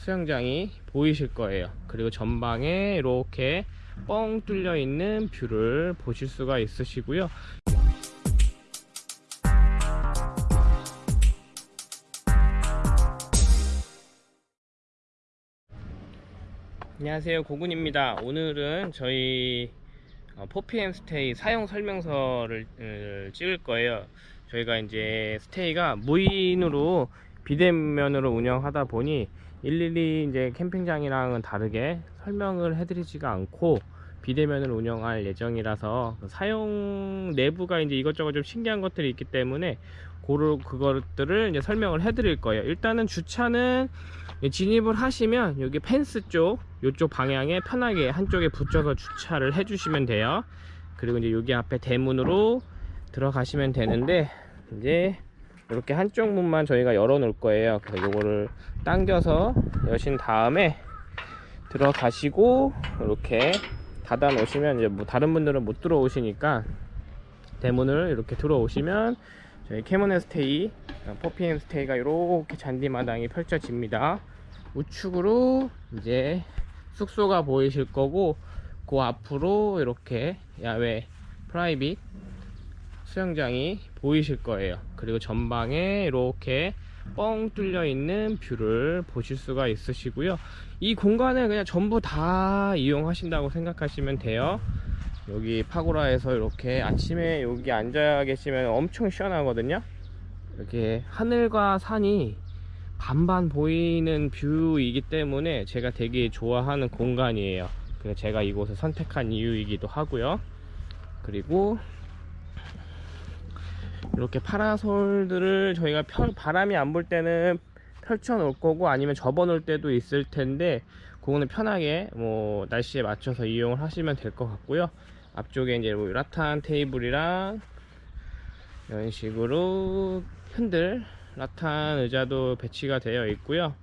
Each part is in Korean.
수영장이 보이실 거예요. 그리고 전방에 이렇게 뻥 뚫려 있는 view를 보실 수가 있으시고요. 안녕하세요. 고군입니다. 오늘은 저희 어, 4PM Stay 사용 설명서를 을, 찍을 거예요. 저희가 이제 stay가 무인으로 비대면으로 운영하다 보니 일일이 이제 캠핑장이랑은 다르게 설명을 해드리지가 않고 비대면으로 운영할 예정이라서 사용 내부가 이제 이것저것 좀 신기한 것들이 있기 때문에 고로 그것들을 이제 설명을 해드릴 거예요. 일단은 주차는 진입을 하시면 여기 펜스 쪽 이쪽 방향에 편하게 한쪽에 붙여서 주차를 해주시면 돼요. 그리고 이제 여기 앞에 대문으로 들어가시면 되는데 이제 이렇게 한쪽 문만 저희가 열어 놓을 거예요. 그래서 요거를 당겨서 여신 다음에 들어가시고 이렇게 닫아 놓으시면 이제 뭐 다른 분들은 못 들어오시니까 대문을 이렇게 들어오시면 저희 캐모네 스테이 4PM 스테이가 이렇게 잔디마당이 펼쳐집니다. 우측으로 이제 숙소가 보이실 거고 그 앞으로 이렇게 야외 private 수영장이 보이실 거예요. 그리고 전방에 이렇게 뻥 뚫려 있는 view를 보실 수가 있으시고요. 이 공간을 그냥 전부 다 이용하신다고 생각하시면 돼요. 여기 파고라에서 이렇게 아침에 여기 앉아 계시면 엄청 시원하거든요. 이렇게 하늘과 산이 반반 보이는 view이기 때문에 제가 되게 좋아하는 공간이에요. 그래서 제가 이곳을 선택한 이유이기도 하고요. 그리고 이렇게 파라솔들을 저희가 펼, 바람이 안 불 때는 펼쳐 놓을 거고 아니면 접어 놓을 때도 있을 텐데 그거는 편하게 뭐 날씨에 맞춰서 이용을 하시면 될 것 같고요. 앞쪽에 이제 뭐 라탄 테이블이랑 이런 식으로 흔들 라탄 의자도 배치가 되어 있고요.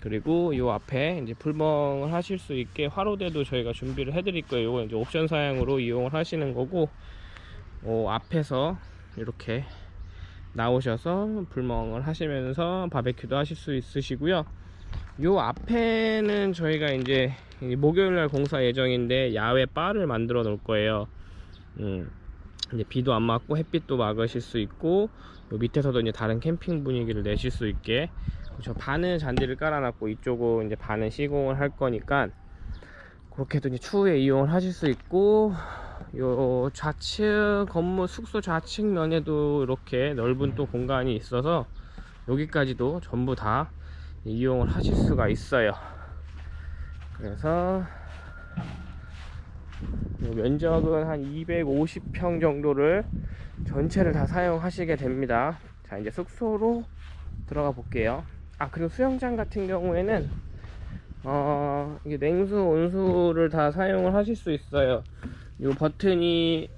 그리고 요 앞에 이제 불멍을 하실 수 있게 화로대도 저희가 준비를 해 드릴 거예요. 이거 이제 옵션 사양으로 이용을 하시는 거고 어, 앞에서 이렇게 나오셔서 불멍을 하시면서 바베큐도 하실 수 있으시고요. 요 앞에는 저희가 이제 목요일날 공사 예정인데 야외 바를 만들어 놓을 거예요. 음, 이제 비도 안 맞고 햇빛도 막으실 수 있고 요 밑에서도 이제 다른 캠핑 분위기를 내실 수 있게. 저 반은 잔디를 깔아놨고 이쪽은 이제 반은 시공을 할 거니까 그렇게도 이제 추후에 이용을 하실 수 있고 요 좌측 건물 숙소 좌측 면에도 이렇게 넓은 또 공간이 있어서 여기까지도 전부 다 이용을 하실 수가 있어요. 그래서 면적은 한 250평 정도를 전체를 다 사용하시게 됩니다. 자 이제 숙소로 들어가 볼게요. 아 그리고 수영장 같은 경우에는 어 냉수 온수를 다 사용을 하실 수 있어요 이 버튼이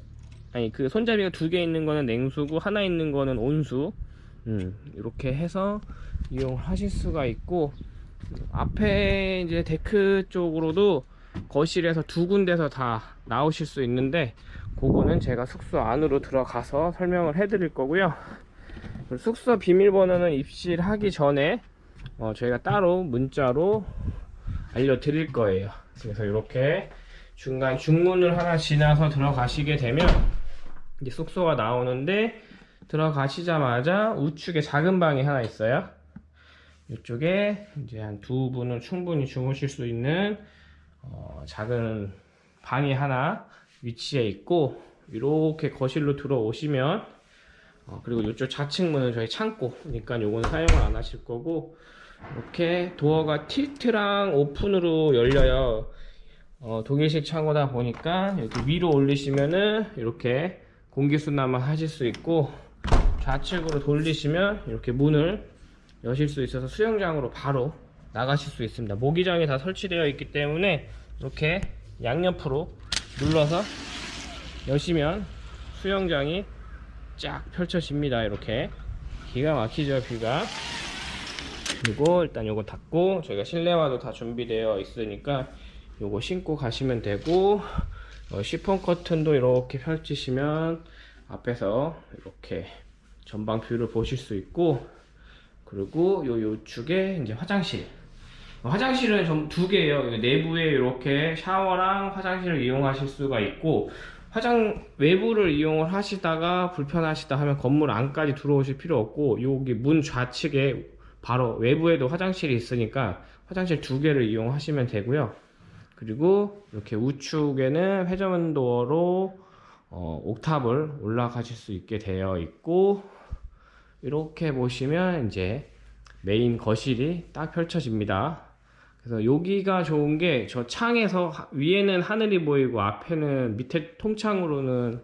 아니 그 손잡이가 두 개 있는 거는 냉수고 하나 있는 거는 온수. 음, 이렇게 해서 이용하실 수가 있고 앞에 이제 데크 쪽으로도 거실에서 두 군데서 다 나오실 수 있는데 그거는 제가 숙소 안으로 들어가서 설명을 해 드릴 거고요. 숙소 비밀번호는 입실하기 전에 어, 저희가 따로 문자로 알려드릴 거예요. 그래서 이렇게 중간 중문을 하나 지나서 들어가시게 되면 이제 숙소가 나오는데 들어가시자마자 우측에 작은 방이 하나 있어요. 이쪽에 이제 한 두 분은 충분히 주무실 수 있는 어, 작은 방이 하나 위치해 있고 이렇게 거실로 들어오시면 어, 그리고 이쪽 좌측 문은 저희 창고니까 요거는 사용을 안 하실 거고 이렇게 도어가 틸트랑 오픈으로 열려요 어, 독일식 창고다 보니까 여기 위로 올리시면은 이렇게 공기순환만 하실 수 있고 좌측으로 돌리시면 이렇게 문을 여실 수 있어서 수영장으로 바로 나가실 수 있습니다. 모기장이 다 설치되어 있기 때문에 이렇게 양옆으로 눌러서 여시면 수영장이 쫙 펼쳐집니다. 이렇게 기가 막히죠 뷰가. 그리고 일단 요거 닫고 저희가 실내화도 다 준비되어 있으니까 요거 신고 가시면 되고 어, 시폰 커튼도 이렇게 펼치시면 앞에서 이렇게 전방 view를 보실 수 있고 그리고 요 요쪽에 이제 화장실 화장실은 총 두 개예요. 내부에 이렇게 샤워랑 화장실을 이용하실 수가 있고 화장 외부를 이용을 하시다가 불편하시다 하면 건물 안까지 들어오실 필요 없고 여기 문 좌측에 바로 외부에도 화장실이 있으니까 화장실 두 개를 이용하시면 되고요. 그리고 이렇게 우측에는 회전도어로 어, 옥탑을 올라가실 수 있게 되어 있고 이렇게 보시면 이제 메인 거실이 딱 펼쳐집니다. 그래서 여기가 좋은 게 저 창에서 하- 위에는 하늘이 보이고 앞에는 밑에 통창으로는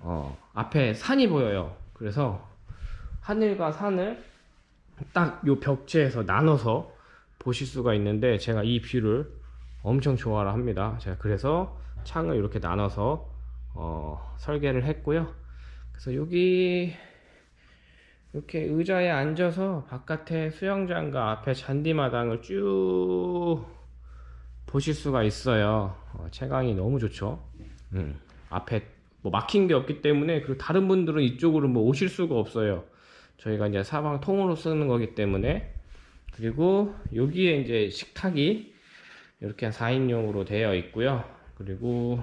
어, 앞에 산이 보여요. 그래서 하늘과 산을 딱 요 벽체에서 나눠서 보실 수가 있는데 제가 이 view를 엄청 좋아라 합니다. 제가 그래서 창을 이렇게 나눠서 어, 설계를 했고요. 그래서 여기 이렇게 의자에 앉아서 바깥에 수영장과 앞에 잔디마당을 쭉 보실 수가 있어요. 어, 채광이 너무 좋죠. 음, 앞에 뭐 막힌 게 없기 때문에 그리고 다른 분들은 이쪽으로 뭐 오실 수가 없어요. 저희가 이제 사방 통으로 쓰는 거기 때문에 그리고 여기에 이제 식탁이 이렇게 4인용으로 되어 있고요. 그리고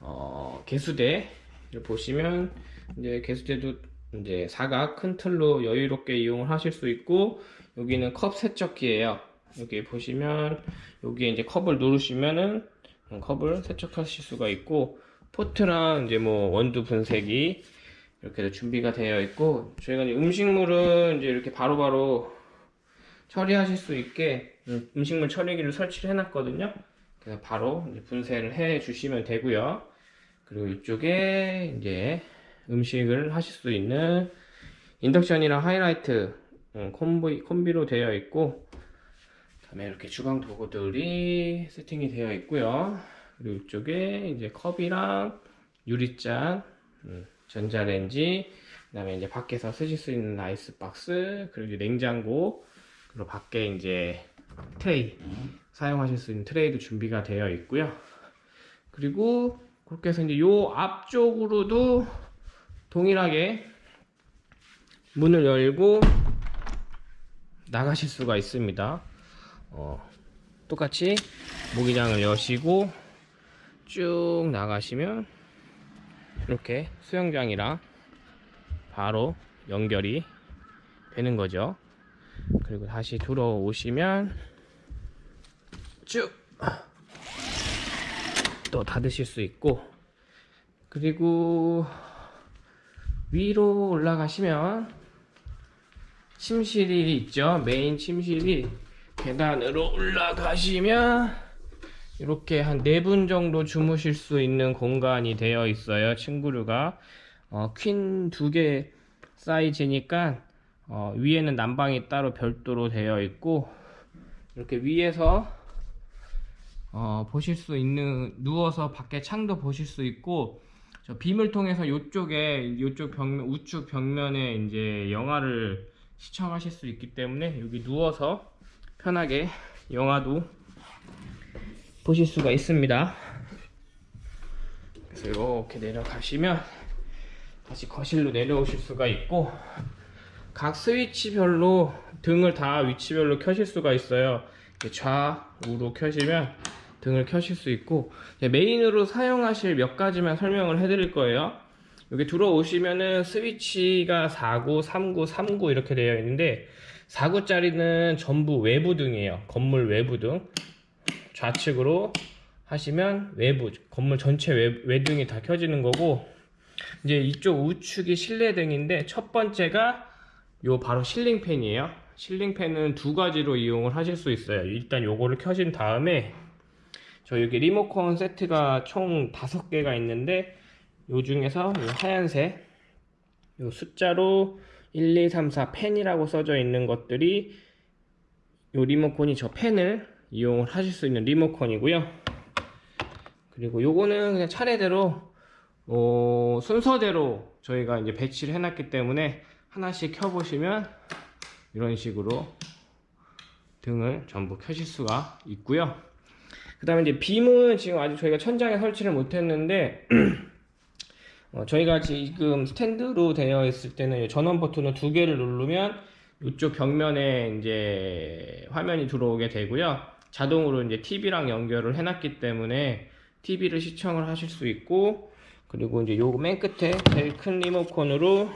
어, 개수대를 보시면 이제 개수대도 이제 사각 큰 틀로 여유롭게 이용을 하실 수 있고 여기는 컵 세척기예요. 여기 보시면 여기에 이제 컵을 누르시면은 컵을 세척하실 수가 있고 포트랑 이제 뭐 원두 분쇄기 이렇게 준비가 되어 있고 저희가 음식물은 이제 이렇게 바로바로 처리하실 수 있게 음, 음식물 처리기를 설치를 해놨거든요. 그래서 바로 분쇄를 해 주시면 되고요. 그리고 이쪽에 이제 음식을 하실 수 있는 인덕션이랑 하이라이트 음, 콤비, 콤비로 되어 있고 그다음에 이렇게 주방 도구들이 세팅이 되어 있고요. 그리고 이쪽에 이제 컵이랑 유리잔, 음, 전자레인지, 그 다음에 이제 밖에서 쓰실 수 있는 아이스박스, 그리고 냉장고, 그리고 밖에 이제 트레이 사용하실 수 있는 트레이도 준비가 되어 있고요. 그리고 그렇게 해서 이제 요 앞쪽으로도 동일하게 문을 열고 나가실 수가 있습니다. 어, 똑같이 모기장을 여시고 쭉 나가시면 이렇게 수영장이랑 바로 연결이 되는 거죠. 그리고 다시 들어오시면 쭉 또 닫으실 수 있고 그리고 위로 올라가시면 침실이 있죠. 메인 침실이 계단으로 올라가시면 이렇게 한 네 분 정도 주무실 수 있는 공간이 되어 있어요. 친구류가 어, 퀸 두 개 사이즈니까 어, 위에는 난방이 따로 별도로 되어 있고 이렇게 위에서 어, 보실 수 있는 누워서 밖에 창도 보실 수 있고 저 빔을 통해서 이쪽에 이쪽 벽면 우측 벽면에 이제 영화를 시청하실 수 있기 때문에 여기 누워서 편하게 영화도 보실 수가 있습니다. 그래서 이렇게 내려가시면 다시 거실로 내려오실 수가 있고 각 스위치별로 등을 다 위치별로 켜실 수가 있어요. 좌우로 켜시면 등을 켜실 수 있고 메인으로 사용하실 몇 가지만 설명을 해드릴 거예요. 여기 들어오시면은 스위치가 4구, 3구, 3구 이렇게 되어 있는데 4구짜리는 전부 외부 등이에요. 건물 외부 등. 좌측으로 하시면 외부 건물 전체 외, 외등이 다 켜지는 거고 이제 이쪽 우측이 실내 등인데 첫 번째가 요 바로 실링팬이에요. 실링팬은 두 가지로 이용을 하실 수 있어요. 일단 요거를 켜신 다음에 저 여기 리모컨 세트가 총 다섯 개가 있는데 요 중에서 요 하얀색 요 숫자로 1, 2, 3, 4 팬이라고 써져 있는 것들이 요 리모컨이 저 팬을 이용을 하실 수 있는 리모컨이고요. 그리고 요거는 그냥 차례대로 어, 순서대로 저희가 이제 배치를 해놨기 때문에 하나씩 켜보시면 이런 식으로 등을 전부 켜실 수가 있고요. 그 다음에 이제 빔은 지금 아직 저희가 천장에 설치를 못했는데 어, 저희가 지금 스탠드로 되어 있을 때는 전원 버튼을 두 개를 누르면 이쪽 벽면에 이제 화면이 들어오게 되고요. 자동으로 이제 TV랑 연결을 해놨기 때문에 TV를 시청을 하실 수 있고 그리고 이제 요 맨 끝에 제일 큰 리모컨으로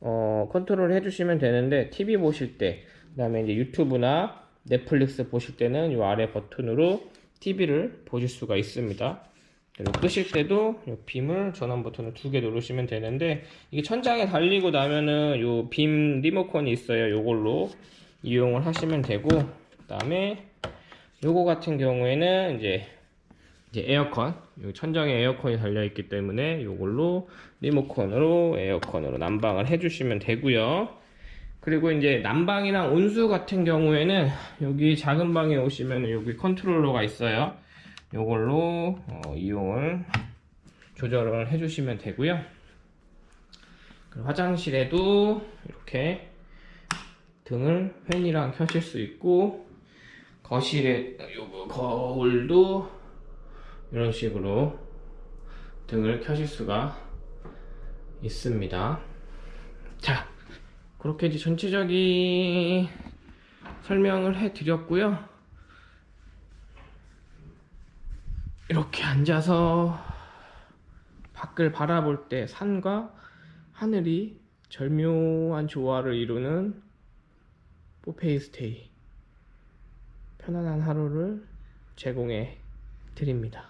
어, 컨트롤 해주시면 되는데 TV 보실 때 그 다음에 이제 유튜브나 넷플릭스 보실 때는 요 아래 버튼으로 TV를 보실 수가 있습니다. 그리고 끄실 때도 요 빔을 전원 버튼을 두 개 누르시면 되는데 이게 천장에 달리고 나면은 요빔 리모컨이 있어요. 요걸로 이용을 하시면 되고 그 다음에 요거 같은 경우에는 이제 이제 에어컨 여기 천장에 에어컨이 달려 있기 때문에 요걸로 리모컨으로 에어컨으로 난방을 해주시면 되고요. 그리고 이제 난방이랑 온수 같은 경우에는 여기 작은 방에 오시면 여기 컨트롤러가 있어요. 요걸로 어, 이용을 조절을 해주시면 되고요. 화장실에도 이렇게 등을 팬이랑 켜실 수 있고 거실에 요거 거울도 이런 식으로 등을 켜실 수가 있습니다. 자, 그렇게 이제 전체적인 설명을 해 드렸고요. 이렇게 앉아서 밖을 바라볼 때 산과 하늘이 절묘한 조화를 이루는 포페이스테이 편안한 하루를 제공해 드립니다.